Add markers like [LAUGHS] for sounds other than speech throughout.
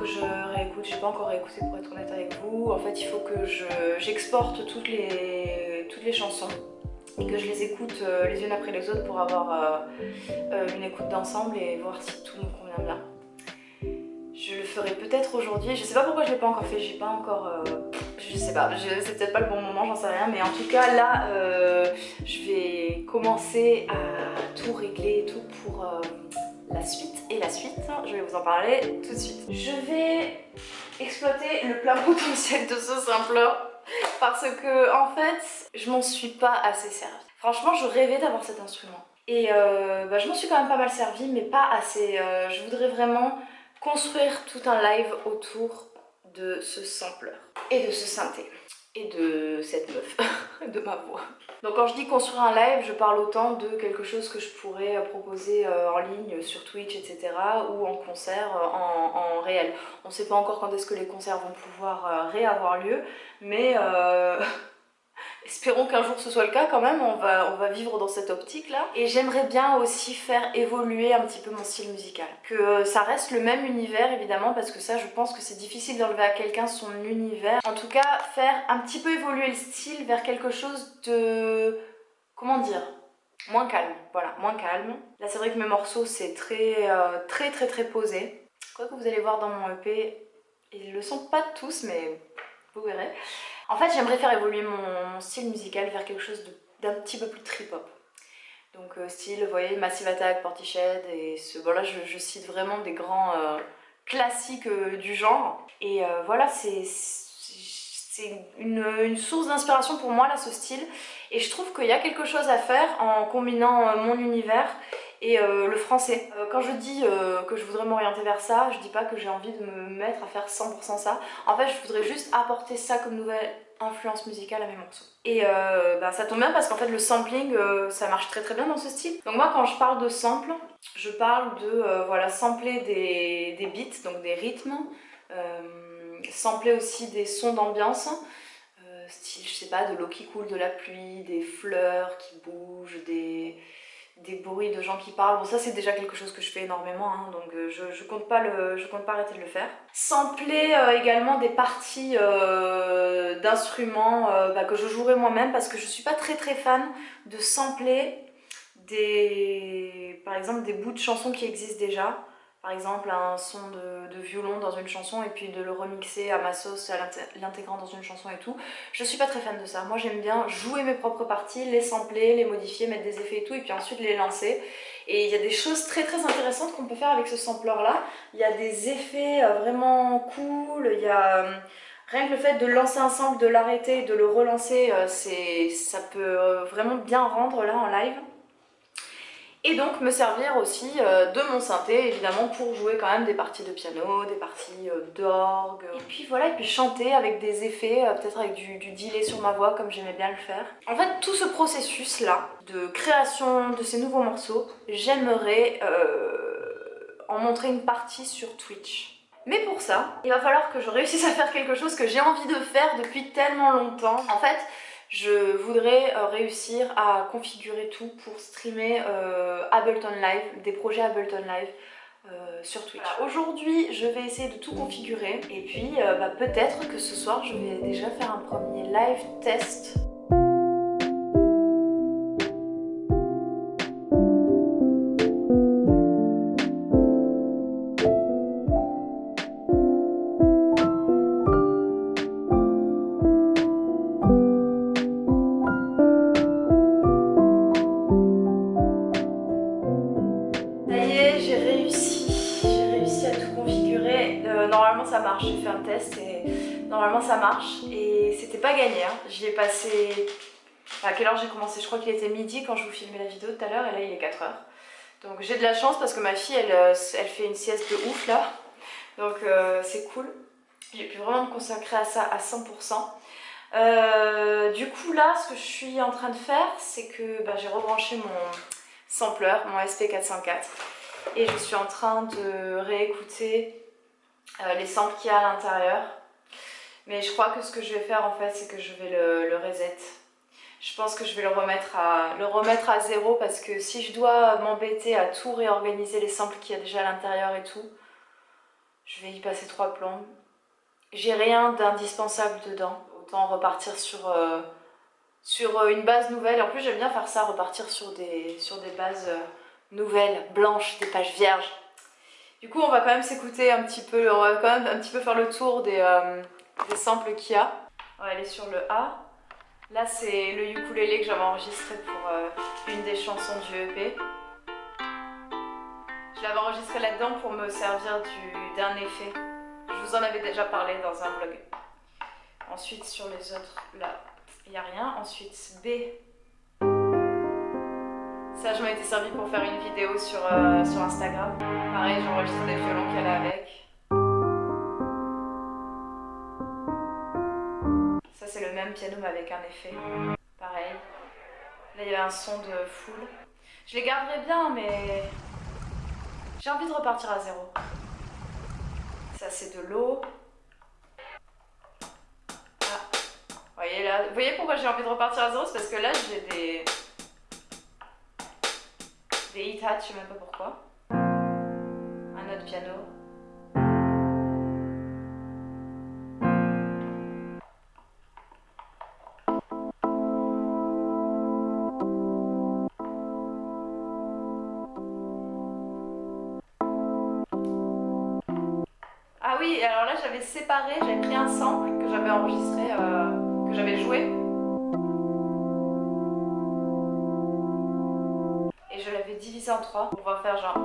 que je réécoute, j'ai pas encore réécouté pour être honnête avec vous. En fait, il faut que j'exporte toutes, les, toutes les chansons et que je les écoute euh, les unes après les autres pour avoir euh, euh, une écoute d'ensemble et voir si tout me convient bien. Je le ferai peut-être aujourd'hui, je sais pas pourquoi je l'ai pas encore fait, j'ai pas encore... je sais pas, c'est peut-être pas le bon moment, j'en sais rien, mais en tout cas là, je vais commencer à tout régler et tout pour la suite et la suite, je vais vous en parler tout de suite. Je vais exploiter le plein potentiel de ce simpleur parce que en fait je m'en suis pas assez servie. Franchement je rêvais d'avoir cet instrument et euh, bah, je m'en suis quand même pas mal servie mais pas assez. Euh, je voudrais vraiment construire tout un live autour de ce sampler et de ce synthé et de cette meuf, [LAUGHS] de ma voix. Donc quand je dis construire un live, je parle autant de quelque chose que je pourrais euh, proposer euh, en ligne sur Twitch, etc. ou en concert, euh, en, réel. On ne sait pas encore quand est-ce que les concerts vont pouvoir réavoir lieu, mais [LAUGHS] Espérons qu'un jour ce soit le cas quand même, on va, on va vivre dans cette optique là. Et j'aimerais bien aussi faire évoluer un petit peu mon style musical. Que euh, ça reste le même univers évidemment parce que ça je pense que c'est difficile d'enlever à quelqu'un son univers. En tout cas faire un petit peu évoluer le style vers quelque chose de... comment dire Moins calme, voilà, moins calme. Là c'est vrai que mes morceaux c'est très, euh, très très très posé. Quoi que vous allez voir dans mon EP, ils le sont pas tous mais vous verrez. En fait, j'aimerais faire évoluer mon, style musical vers quelque chose d'un petit peu plus trip-hop. Donc euh, style, vous voyez, Massive Attack, Portiched, et ce, voilà, je, cite vraiment des grands euh, classiques euh, du genre. Et voilà, c'est une, une, source d'inspiration pour moi là, ce style. Et je trouve qu'il y a quelque chose à faire en combinant mon univers et euh, le français. Euh, quand je dis euh, que je voudrais m'orienter vers ça, je dis pas que j'ai envie de me mettre à faire 100% ça. En fait, je voudrais juste apporter ça comme nouvelle influence musicale à mes morceaux. Et bah, ça tombe bien parce qu'en fait le sampling ça marche très très bien dans ce style. Donc moi quand je parle de sample, je parle de voilà sampler des, des, beats, donc des rythmes, sampler aussi des sons d'ambiance, style je sais pas de l'eau qui coule, de la pluie, des fleurs qui bougent, des des bruits de gens qui parlent. Bon ça c'est déjà quelque chose que je fais énormément, hein, donc euh, je, compte pas le, je compte pas arrêter de le faire. Sampler euh, également des parties euh, d'instruments bah, que je jouerai moi-même parce que je suis pas très très fan de sampler des, par exemple des bouts de chansons qui existent déjà par exemple un son de, violon dans une chanson et puis de le remixer à ma sauce, l'intégrant dans une chanson et tout. Je suis pas très fan de ça. Moi j'aime bien jouer mes propres parties, les sampler, les modifier, mettre des effets et tout et puis ensuite les lancer. Et il y a des choses très très intéressantes qu'on peut faire avec ce sampler là. Il y a des effets euh, vraiment cool, il y a... Euh, rien que le fait de lancer un sample, de l'arrêter, de le relancer, euh, ça peut vraiment bien rendre là en live et donc me servir aussi euh, de mon synthé évidemment pour jouer quand même des parties de piano, des parties euh, d'orgue et puis voilà et puis chanter avec des effets, euh, peut-être avec du, delay sur ma voix comme j'aimais bien le faire. En fait tout ce processus là de création de ces nouveaux morceaux, j'aimerais en montrer une partie sur Twitch. Mais pour ça, il va falloir que je réussisse à faire quelque chose que j'ai envie de faire depuis tellement longtemps. En fait, je voudrais euh, réussir à configurer tout pour streamer euh, Ableton Live, des projets Ableton Live euh, sur Twitch. Aujourd'hui, je vais essayer de tout configurer et puis bah, peut-être que ce soir, je vais déjà faire un premier live test marche et c'était pas gagné, hein. j'y ai passé... À quelle heure j'ai commencé? Je crois qu'il était midi quand je vous filmais la vidéo tout à l'heure et là il est 4 heures. Donc j'ai de la chance parce que ma fille elle, euh, elle fait une sieste de ouf là, donc euh, c'est cool. J'ai pu vraiment me consacrer à ça à 100%. Euh, du coup là ce que je suis en train de faire c'est que bah, j'ai rebranché mon sampler, mon SP404 et je suis en train de réécouter les samples qu'il y a à l'intérieur. Mais je crois que ce que je vais faire en fait, c'est que je vais le, reset. Je pense que je vais le remettre, à, le remettre à zéro parce que si je dois m'embêter à tout réorganiser les samples qu'il y a déjà à l'intérieur et tout, Je vais y passer trois plombes. J'ai rien d'indispensable dedans. Autant repartir sur, euh, sur euh, une base nouvelle. En plus, j'aime bien faire ça, repartir sur des, sur des bases euh, nouvelles, blanches, des pages vierges. Du coup, on va quand même s'écouter un petit peu, on va quand même un petit peu faire le tour des, des samples qu'il y a. On va aller sur le A. Là, c'est le ukulélé que j'avais enregistré pour une des chansons du EP. Je l'avais enregistré là-dedans pour me servir d'un effet. Je vous en avais déjà parlé dans un vlog. Ensuite, sur les autres, là, il n'y a rien. Ensuite, B. Ça, je m'en étais servi pour faire une vidéo sur, euh, sur Instagram. Pareil, j'enregistre des violons qu'elle a avec. Piano, mais avec un effet. Pareil. Là, il y a un son de full. Je les garderai bien, mais j'ai envie de repartir à zéro. Ça, c'est de l'eau. Ah. Voyez là, vous voyez pourquoi j'ai envie de repartir à zéro? C'est parce que là, j'ai des... Des hit hats, je sais même pas pourquoi. Un autre piano. Oui, alors là j'avais séparé, j'avais pris un sample que j'avais enregistré, euh, que j'avais joué. Et je l'avais divisé en trois. On va faire genre...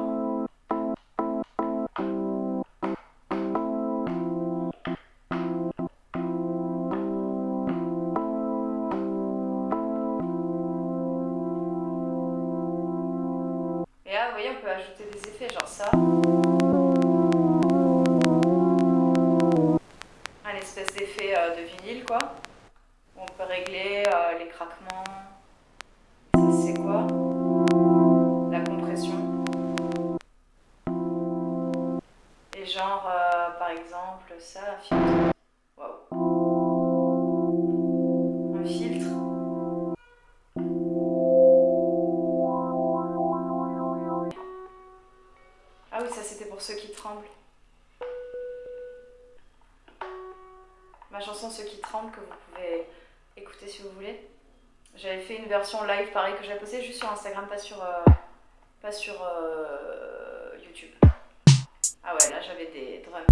Et là, vous voyez, on peut ajouter des effets, genre ça. Euh, de vinyle quoi. On peut régler euh, les craquements. Ça c'est quoi? La compression. Et genre euh, par exemple ça, un filtre. Waouh. Un filtre. Ah oui ça c'était pour ceux qui tremblent. Ma chanson Ceux qui tremblent que vous pouvez écouter si vous voulez. J'avais fait une version live pareil que j'avais postée juste sur Instagram, pas sur, euh, pas sur euh, YouTube. Ah ouais, là j'avais des drums.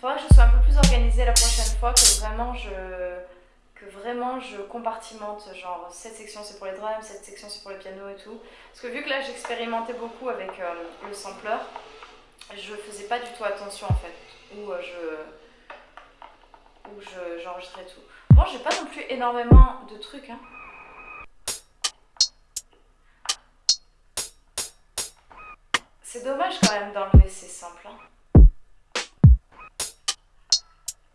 Faudra que je sois un peu plus organisée la prochaine fois, que vraiment je, que vraiment je compartimente, genre cette section c'est pour les drums, cette section c'est pour le piano et tout. Parce que vu que là j'expérimentais beaucoup avec euh, le sampler, je faisais pas du tout attention en fait. Où je où j'enregistrais tout. Bon, j'ai pas non plus énormément de trucs. Hein. C'est dommage quand même d'enlever ces samples. Hein.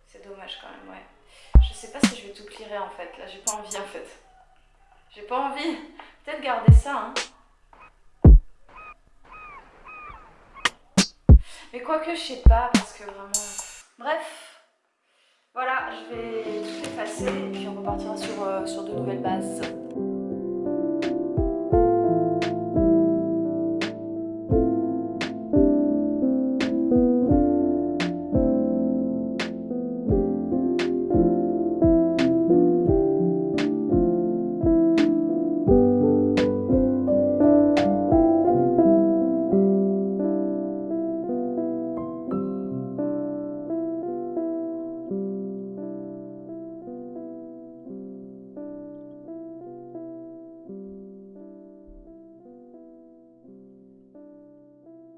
C'est dommage quand même, ouais. Je sais pas si je vais tout clearer en fait. Là, j'ai pas envie en fait. J'ai pas envie. Peut-être garder ça, hein. Mais quoique, je sais pas, parce que vraiment... Bref, voilà, je vais tout effacer et puis on repartira sur, euh, sur de nouvelles bases.